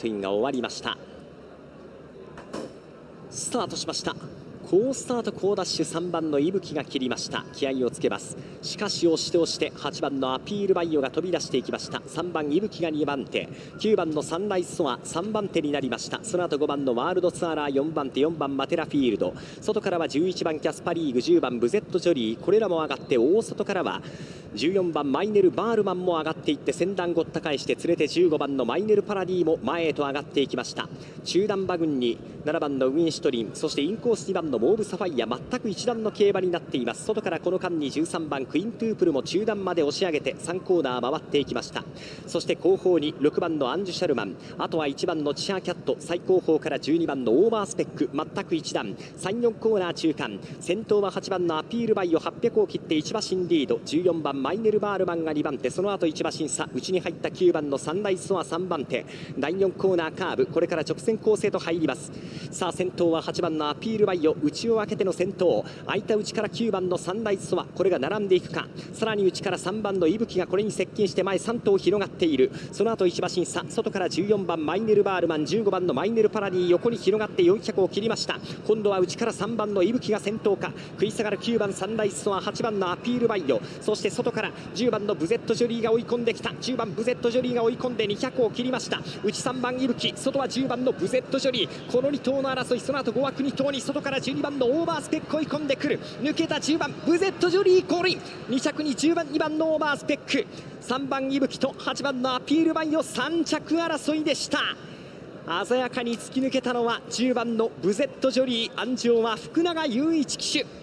トインが終わりました。スタートしました。好スタート好ダッシュ3番の伊吹が切りました。気合をつけます。しかし押して押して8番のアピールバイオが飛び出していきました。3番伊吹が2番手。9番のサンライズソア3番手になりました。その後5番のワールドツアーラー4番手4番マテラフィールド。外からは11番キャスパリーグ10番ブゼットジョリー。これらも上がって大外からは14番マイネル・バールマンも上がっていって先団ごった返して連れて15番のマイネル・パラディも前へと上がっていきました。中段馬群に7番のウィンシュトリンそしてインコース2番のモーブ・サファイア全く一団の競馬になっています。外からこの間に13番クイントゥープルも中段まで押し上げて3コーナー回っていきました。そして後方に6番のアンジュ・シャルマンあとは1番のチアキャット最後方から12番のオーバースペック全く一団34コーナー中間。先頭は8番のアピールバイオ800を切って1馬身リード。14番マイネル・バールマンが2番手。その後1馬身差内に入った9番のサンライズソア3番手。第4コーナーカーブ。これから直線コースへと入ります。さあ先頭は8番のアピールバイオ内を開けての先頭。空いた内から9番のサンライズソアこれが並んでいくか。さらに内から3番のイブキがこれに接近して前3頭広がっている。その後1馬身差外から14番マイネル・バールマン。15番のマイネル・パラディ横に広がって400を切りました。今度は内から3番のイブキが先頭か。食い下がる9番サンライズソア8番のアピールバイオそして外から10番のブゼットジョリーが追い込んできた。10番ブゼットジョリーが追い込んで200を切りました。内3番イブキ外は10番のブゼットジョリー。この2頭の争い。その後5枠2頭に外から10 12番のオーバースペック追い込んでくる。抜けた10番ブゼットジョリーゴールイン2着に10番2番のオーバースペック。3番伊吹と8番のアピールバイオ3着争いでした。鮮やかに突き抜けたのは10番のブゼットジョリー。安城は福永雄一騎手。